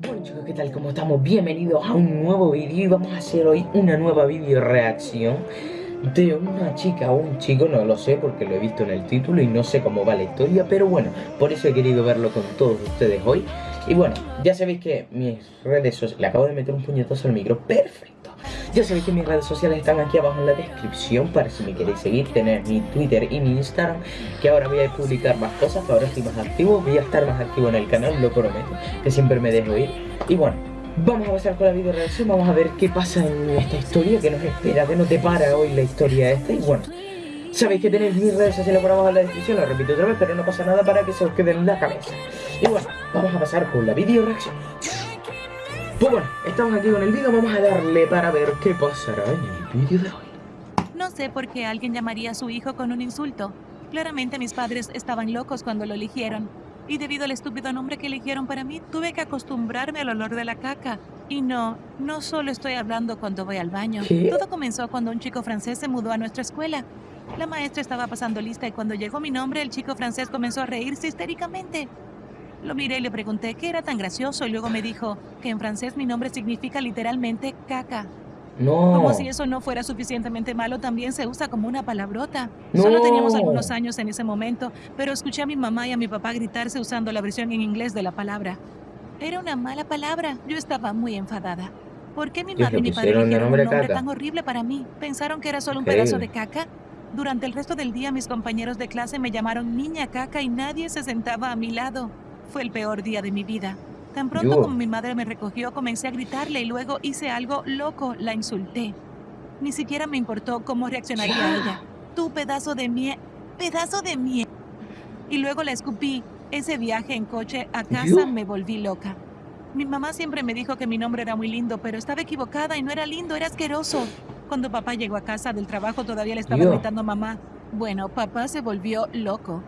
Bueno chicos, ¿qué tal? ¿Cómo estamos? Bienvenidos a un nuevo vídeo y vamos a hacer hoy una nueva vídeo reacción de una chica o un chico, no lo sé porque lo he visto en el título y no sé cómo va la historia, pero bueno, por eso he querido verlo con todos ustedes hoy. Y bueno, ya sabéis que mis redes sociales, le acabo de meter un puñetazo al micro, perfecto. Ya sabéis que mis redes sociales están aquí abajo en la descripción para si me queréis seguir, tener mi Twitter y mi Instagram, que ahora voy a publicar más cosas, que ahora estoy más activo, voy a estar más activo en el canal, lo prometo, que siempre me dejo ir. Y bueno, vamos a pasar con la video reacción, vamos a ver qué pasa en esta historia, que nos espera, que no te para hoy la historia esta, y bueno... Sabéis que tenéis mis redes sociales por abajo en la descripción, lo repito otra vez, pero no pasa nada para que se os quede en la cabeza. Y bueno, vamos a pasar con la video reacción. Pues bueno, estamos aquí con el vídeo, vamos a darle para ver qué pasará en el vídeo de hoy. No sé por qué alguien llamaría a su hijo con un insulto. Claramente mis padres estaban locos cuando lo eligieron. Y debido al estúpido nombre que eligieron para mí, tuve que acostumbrarme al olor de la caca. Y no, no solo estoy hablando cuando voy al baño. ¿Qué? Todo comenzó cuando un chico francés se mudó a nuestra escuela. La maestra estaba pasando lista y cuando llegó mi nombre, el chico francés comenzó a reírse histéricamente. Lo miré y le pregunté qué era tan gracioso y luego me dijo que en francés mi nombre significa literalmente caca. No. Como si eso no fuera suficientemente malo, también se usa como una palabrota. No. Solo teníamos algunos años en ese momento, pero escuché a mi mamá y a mi papá gritarse usando la versión en inglés de la palabra. Era una mala palabra. Yo estaba muy enfadada. ¿Por qué mi madre y mi padre eligieron un nombre caca. tan horrible para mí? ¿Pensaron que era solo un Increíble. pedazo de caca? Durante el resto del día mis compañeros de clase me llamaron niña caca y nadie se sentaba a mi lado. Fue el peor día de mi vida. Tan pronto como mi madre me recogió, comencé a gritarle y luego hice algo loco, la insulté. Ni siquiera me importó cómo reaccionaría Ya. ella. Tú pedazo de miel, pedazo de miel. Y luego la escupí. Ese viaje en coche a casa me volví loca. Mi mamá siempre me dijo que mi nombre era muy lindo, pero estaba equivocada y no era lindo, era asqueroso. Cuando papá llegó a casa del trabajo todavía le estaba gritando mamá. Bueno, papá se volvió loco.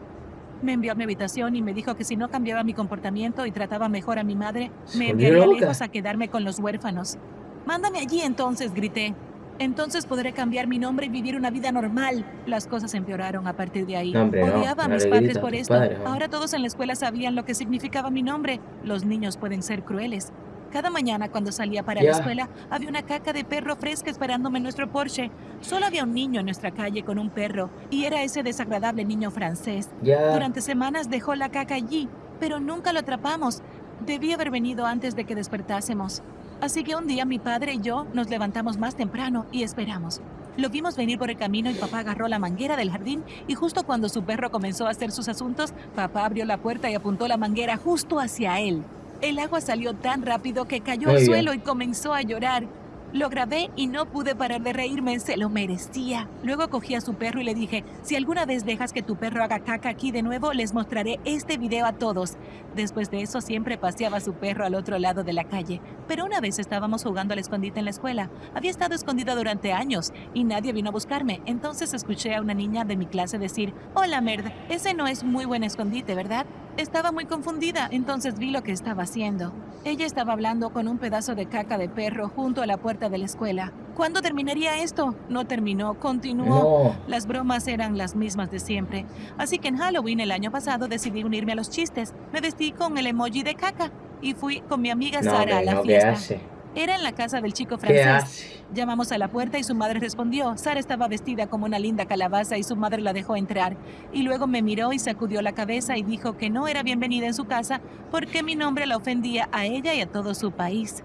Me envió a mi habitación y me dijo que si no cambiaba mi comportamiento y trataba mejor a mi madre, me enviaría lejos a quedarme con los huérfanos. Mándame allí entonces, grité. Entonces podré cambiar mi nombre y vivir una vida normal. Las cosas empeoraron a partir de ahí. No, hombre, no. Odiaba a mis padres por esto. Ahora todos en la escuela sabían lo que significaba mi nombre. Los niños pueden ser crueles. Cada mañana cuando salía para la escuela había una caca de perro fresca esperándome en nuestro Porsche. Solo había un niño en nuestra calle con un perro y era ese desagradable niño francés. Ya. Durante semanas dejó la caca allí, pero nunca lo atrapamos. Debía haber venido antes de que despertásemos. Así que un día mi padre y yo nos levantamos más temprano y esperamos. Lo vimos venir por el camino y papá agarró la manguera del jardín y justo cuando su perro comenzó a hacer sus asuntos, papá abrió la puerta y apuntó la manguera justo hacia él. El agua salió tan rápido que cayó Muy al bien. suelo y comenzó a llorar. Lo grabé y no pude parar de reírme, se lo merecía. Luego cogí a su perro y le dije, si alguna vez dejas que tu perro haga caca aquí de nuevo, les mostraré este video a todos. Después de eso siempre paseaba a su perro al otro lado de la calle. Pero una vez estábamos jugando al escondite en la escuela. Había estado escondida durante años y nadie vino a buscarme. Entonces escuché a una niña de mi clase decir, hola Merd, ese no es muy buen escondite, ¿verdad? Estaba muy confundida, entonces vi lo que estaba haciendo. Ella estaba hablando con un pedazo de caca de perro junto a la puerta de la escuela. ¿Cuándo terminaría esto? No terminó, continuó. No. Las bromas eran las mismas de siempre. Así que en Halloween el año pasado decidí unirme a los chistes. Me vestí con el emoji de caca y fui con mi amiga No, Sara a la no, ¿qué fiesta. Era en la casa del chico ¿Qué francés. Llamamos a la puerta y su madre respondió. Sara estaba vestida como una linda calabaza y su madre la dejó entrar. Y luego me miró y sacudió la cabeza y dijo que no era bienvenida en su casa porque mi nombre la ofendía a ella y a todo su país.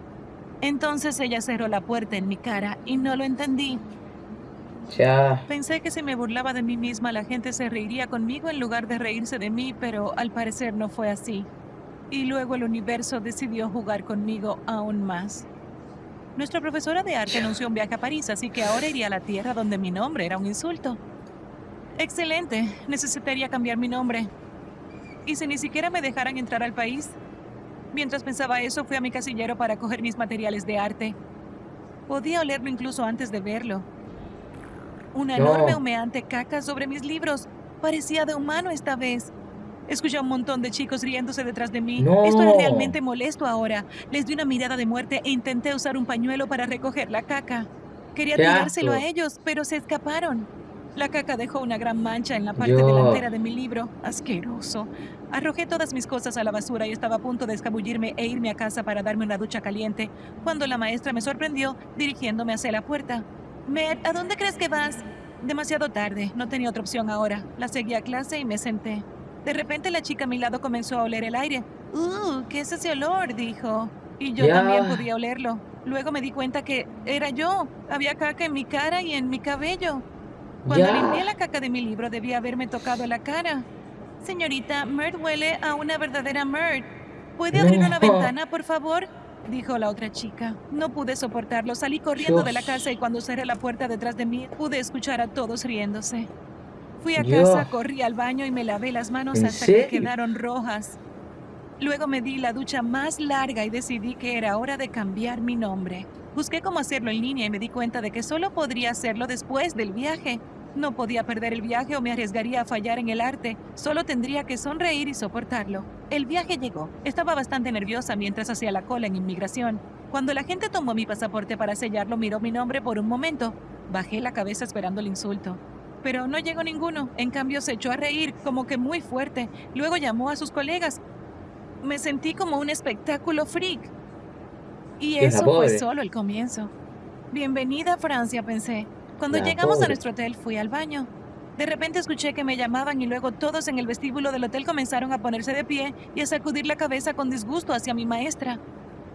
Entonces ella cerró la puerta en mi cara y no lo entendí. Ya. Pensé que si me burlaba de mí misma la gente se reiría conmigo en lugar de reírse de mí, pero al parecer no fue así. Y luego el universo decidió jugar conmigo aún más. Nuestra profesora de arte anunció un viaje a París, así que ahora iría a la tierra donde mi nombre era un insulto. Excelente, necesitaría cambiar mi nombre. ¿Y si ni siquiera me dejaran entrar al país? Mientras pensaba eso, fui a mi casillero para coger mis materiales de arte. Podía olerlo incluso antes de verlo. Una No. enorme humeante caca sobre mis libros. Parecía de humano esta vez. Escuché a un montón de chicos riéndose detrás de mí. No. Esto era realmente molesto ahora. Les di una mirada de muerte e intenté usar un pañuelo para recoger la caca. Quería ¡Qué tirárselo a ellos, pero se escaparon. La caca dejó una gran mancha en la parte Dios. delantera de mi libro. Asqueroso. Arrojé todas mis cosas a la basura y estaba a punto de escabullirme e irme a casa para darme una ducha caliente, cuando la maestra me sorprendió dirigiéndome hacia la puerta. Med, ¿a dónde crees que vas? Demasiado tarde, no tenía otra opción ahora. La seguí a clase y me senté. De repente la chica a mi lado comenzó a oler el aire. ¡Uh! ¿Qué es ese olor? dijo. Y yo también podía olerlo. Luego me di cuenta que era yo. Había caca en mi cara y en mi cabello. Cuando limpié la caca de mi libro debía haberme tocado la cara. Señorita, Mert huele a una verdadera Mert. ¿Puede abrir una ventana, por favor? Dijo la otra chica. No pude soportarlo. Salí corriendo de la casa y cuando cerré la puerta detrás de mí pude escuchar a todos riéndose. Fui a casa, corrí al baño y me lavé las manos ¿En hasta que quedaron rojas. Luego me di la ducha más larga y decidí que era hora de cambiar mi nombre. Busqué cómo hacerlo en línea y me di cuenta de que solo podría hacerlo después del viaje. No podía perder el viaje o me arriesgaría a fallar en el arte. Solo tendría que sonreír y soportarlo. El viaje llegó. Estaba bastante nerviosa mientras hacía la cola en inmigración. Cuando la gente tomó mi pasaporte para sellarlo, miró mi nombre por un momento. Bajé la cabeza esperando el insulto. Pero no llegó ninguno. En cambio, se echó a reír, como que muy fuerte. Luego llamó a sus colegas. Me sentí como un espectáculo freak. Y eso fue solo el comienzo. Bienvenida a Francia, pensé. Cuando La llegamos a pobre. nuestro hotel, fui al baño. De repente escuché que me llamaban y luego todos en el vestíbulo del hotel comenzaron a ponerse de pie y a sacudir la cabeza con disgusto hacia mi maestra.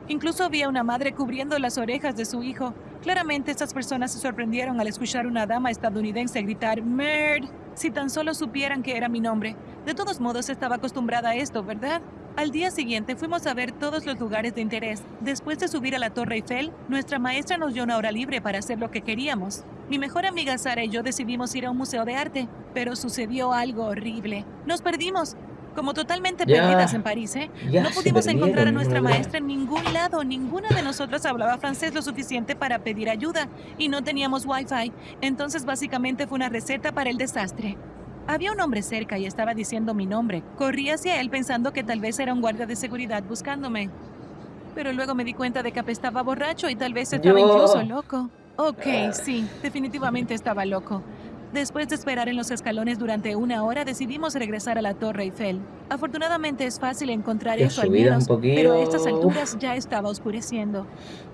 Incluso había una madre cubriendo las orejas de su hijo. Claramente estas personas se sorprendieron al escuchar una dama estadounidense gritar Merd, si tan solo supieran que era mi nombre. De todos modos estaba acostumbrada a esto, ¿verdad? Al día siguiente fuimos a ver todos los lugares de interés. Después de subir a la Torre Eiffel, nuestra maestra nos dio una hora libre para hacer lo que queríamos. Mi mejor amiga Sara y yo decidimos ir a un museo de arte, pero sucedió algo horrible. Nos perdimos. Como totalmente Ya. perdidas en París, ¿eh? Ya No pudimos encontrar a nuestra maestra en ningún lado. Ninguna de nosotras hablaba francés lo suficiente para pedir ayuda y no teníamos wifi. Entonces básicamente fue una receta para el desastre. Había un hombre cerca y estaba diciendo mi nombre. Corrí hacia él pensando que tal vez era un guardia de seguridad buscándome. Pero luego me di cuenta de que apestaba borracho y tal vez estaba Yo. incluso loco. Ok, sí, definitivamente estaba loco. Después de esperar en los escalones durante una hora, decidimos regresar a la Torre Eiffel. Afortunadamente es fácil encontrar Ya eso al menos, pero a estas alturas ya estaba oscureciendo.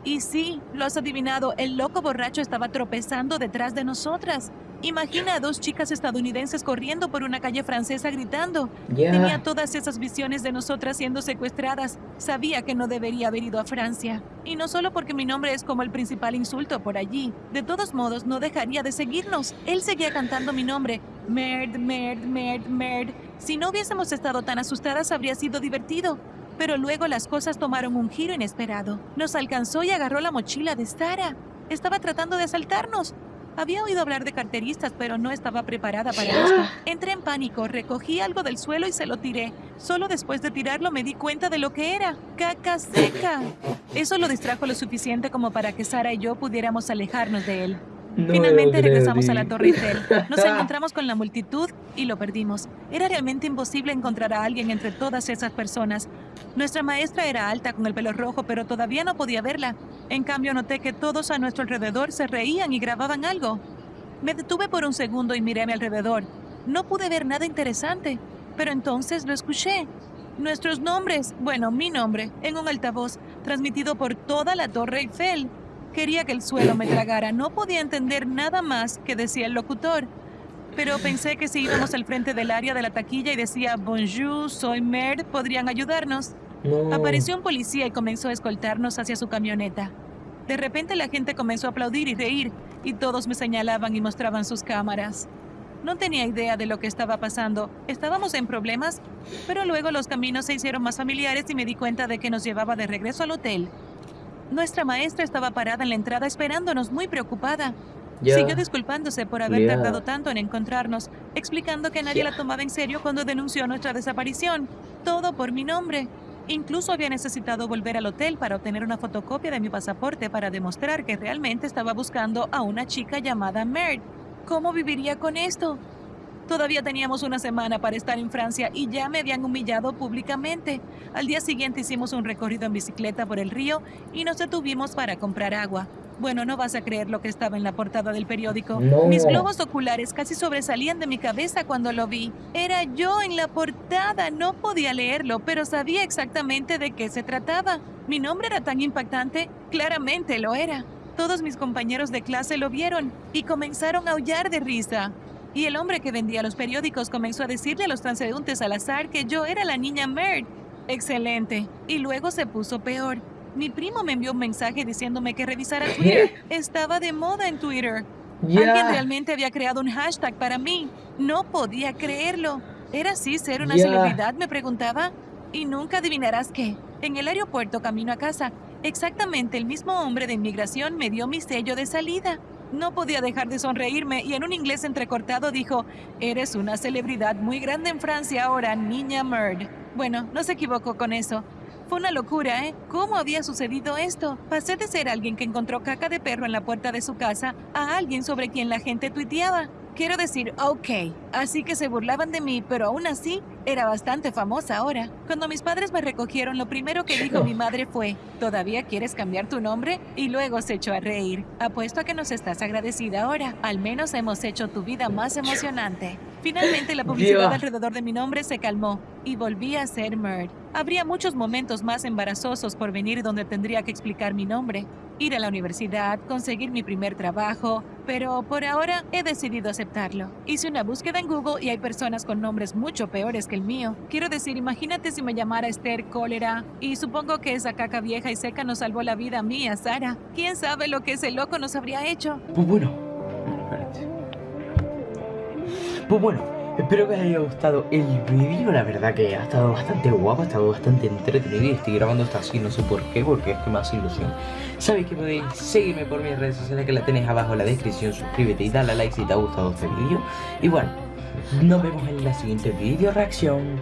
Y sí, lo has adivinado, el loco borracho estaba tropezando detrás de nosotras. Imagina a dos chicas estadounidenses corriendo por una calle francesa gritando. Ya. Tenía todas esas visiones de nosotras siendo secuestradas. Sabía que no debería haber ido a Francia. Y no solo porque mi nombre es como el principal insulto por allí. De todos modos, no dejaría de seguirnos. Él seguía cantando mi nombre. Merd, merd, merd, merd. Si no hubiésemos estado tan asustadas, habría sido divertido. Pero luego las cosas tomaron un giro inesperado. Nos alcanzó y agarró la mochila de Sara. Estaba tratando de asaltarnos. Había oído hablar de carteristas, pero no estaba preparada para esto. Entré en pánico, recogí algo del suelo y se lo tiré. Solo después de tirarlo me di cuenta de lo que era. Caca seca. Eso lo distrajo lo suficiente como para que Sara y yo pudiéramos alejarnos de él. No Finalmente regresamos a la. Torre Eiffel. Nos encontramos con la multitud y lo perdimos. Era realmente imposible encontrar a alguien entre todas esas personas. Nuestra maestra era alta con el pelo rojo, pero todavía no podía verla. En cambio, noté que todos a nuestro alrededor se reían y grababan algo. Me detuve por un segundo y miré a mi alrededor. No pude ver nada interesante, pero entonces lo escuché. Nuestros nombres, bueno, mi nombre, en un altavoz, transmitido por toda la Torre Eiffel. Quería que el suelo me tragara. No podía entender nada más que decía el locutor. Pero pensé que si íbamos al frente del área de la taquilla y decía Bonjour, soy Mer, podrían ayudarnos. No. Apareció un policía y comenzó a escoltarnos hacia su camioneta. De repente la gente comenzó a aplaudir y reír, y todos me señalaban y mostraban sus cámaras. No tenía idea de lo que estaba pasando. Estábamos en problemas, pero luego los caminos se hicieron más familiares y me di cuenta de que nos llevaba de regreso al hotel. Nuestra maestra estaba parada en la entrada esperándonos, muy preocupada. Ya. Siguió disculpándose por haber tardado tanto en encontrarnos, explicando que nadie la tomaba en serio cuando denunció nuestra desaparición. Todo por mi nombre. Incluso había necesitado volver al hotel para obtener una fotocopia de mi pasaporte para demostrar que realmente estaba buscando a una chica llamada Mert. ¿Cómo viviría con esto? Todavía teníamos una semana para estar en Francia y ya me habían humillado públicamente. Al día siguiente hicimos un recorrido en bicicleta por el río y nos detuvimos para comprar agua. Bueno, no vas a creer lo que estaba en la portada del periódico. No. Mis globos oculares casi sobresalían de mi cabeza cuando lo vi. Era yo en la portada. No podía leerlo, pero sabía exactamente de qué se trataba. Mi nombre era tan impactante. Claramente lo era. Todos mis compañeros de clase lo vieron y comenzaron a aullar de risa. Y el hombre que vendía los periódicos comenzó a decirle a los transeúntes al azar que yo era la niña Merd. Excelente. Y luego se puso peor. Mi primo me envió un mensaje diciéndome que revisara Twitter. Estaba de moda en Twitter. Alguien realmente había creado un hashtag para mí. No podía creerlo. ¿Era así ser una celebridad? Me preguntaba. Y nunca adivinarás qué. En el aeropuerto camino a casa, exactamente el mismo hombre de inmigración me dio mi sello de salida. No podía dejar de sonreírme y en un inglés entrecortado dijo, eres una celebridad muy grande en Francia ahora, niña Merd. Bueno, no se equivocó con eso. Fue una locura, ¿eh? ¿Cómo había sucedido esto? Pasé de ser alguien que encontró caca de perro en la puerta de su casa a alguien sobre quien la gente tuiteaba. Quiero decir, ok, así que se burlaban de mí, pero aún así era bastante famosa ahora. Cuando mis padres me recogieron, lo primero que dijo mi madre fue, ¿todavía quieres cambiar tu nombre? Y luego se echó a reír. Apuesto a que nos estás agradecida ahora. Al menos hemos hecho tu vida más emocionante. Finalmente la publicidad Dios. alrededor de mi nombre se calmó y volví a ser Merd. Habría muchos momentos más embarazosos por venir donde tendría que explicar mi nombre, ir a la universidad, conseguir mi primer trabajo, pero por ahora he decidido aceptarlo. Hice una búsqueda en Google y hay personas con nombres mucho peores que el mío. Quiero decir, imagínate si me llamara Esther Cólera y supongo que esa caca vieja y seca nos salvó la vida a mí y a Sara. ¿Quién sabe lo que ese loco nos habría hecho? Pues bueno. Pues bueno, espero que os haya gustado el vídeo. La verdad que ha estado bastante guapo, ha estado bastante entretenido y estoy grabando esto así, no sé por qué, porque es que me hace ilusión. Sabéis que podéis seguirme por mis redes sociales que las tenéis abajo en la descripción. Suscríbete y dale a like si te ha gustado este vídeo. Y bueno, nos vemos en la siguiente vídeo reacción.